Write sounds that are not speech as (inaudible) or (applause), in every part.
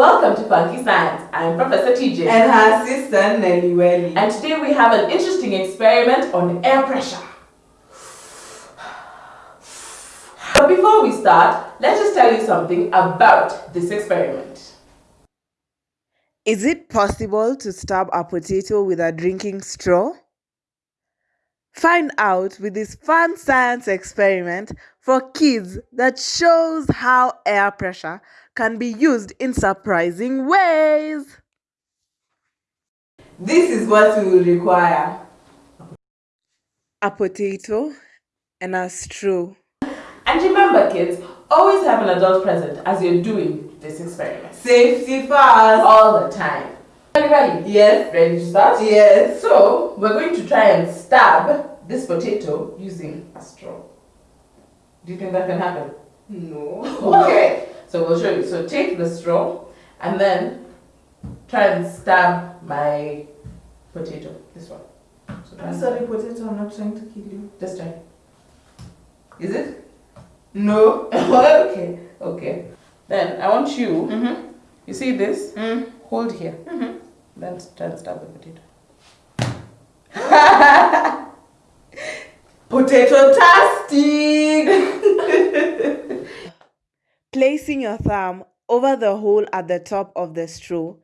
Welcome to Funky Science. I'm Professor TJ. And her sister Nelly Welly. And today we have an interesting experiment on air pressure. But before we start, let's just tell you something about this experiment. Is it possible to stab a potato with a drinking straw? Find out with this fun science experiment for kids that shows how air pressure can be used in surprising ways. This is what we will require. A potato and a straw. And remember kids, always have an adult present as you're doing this experiment. Safety first. All the time. Are you ready? Yes. Ready to start? Yes. So, we're going to try and stab this potato using a straw. Do you think that can happen? No. (laughs) Okay. So we'll show you. So take the straw and then try and stab my potato. This one. So I'm sorry, potato, I'm not trying to kill you. Just try. Is it? No. (laughs) okay. Okay. Then I want you. Mm -hmm. You see this? Mm. Hold here. Mm -hmm. Then try and the potato. (laughs) potato tastic! (laughs) Placing your thumb over the hole at the top of the straw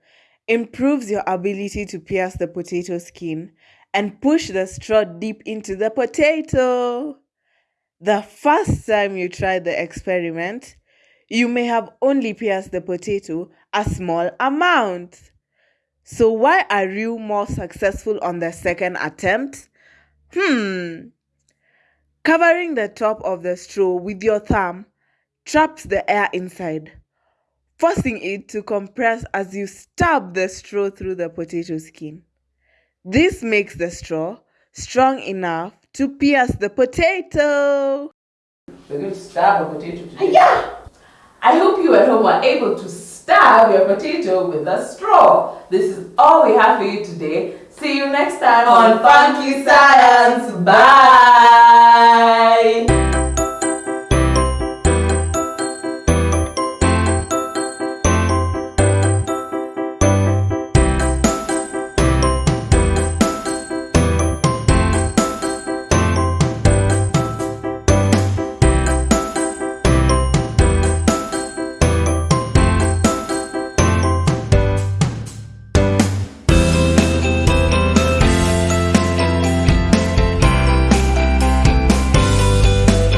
improves your ability to pierce the potato skin and push the straw deep into the potato. The first time you try the experiment, you may have only pierced the potato a small amount. So why are you more successful on the second attempt? Hmm. Covering the top of the straw with your thumb traps the air inside, forcing it to compress as you stab the straw through the potato skin. This makes the straw strong enough to pierce the potato. We're going to stab a potato today. Yeah! I hope you at home were able to stab your potato with a straw. This is all we have for you today. See you next time on Funky Science. Bye!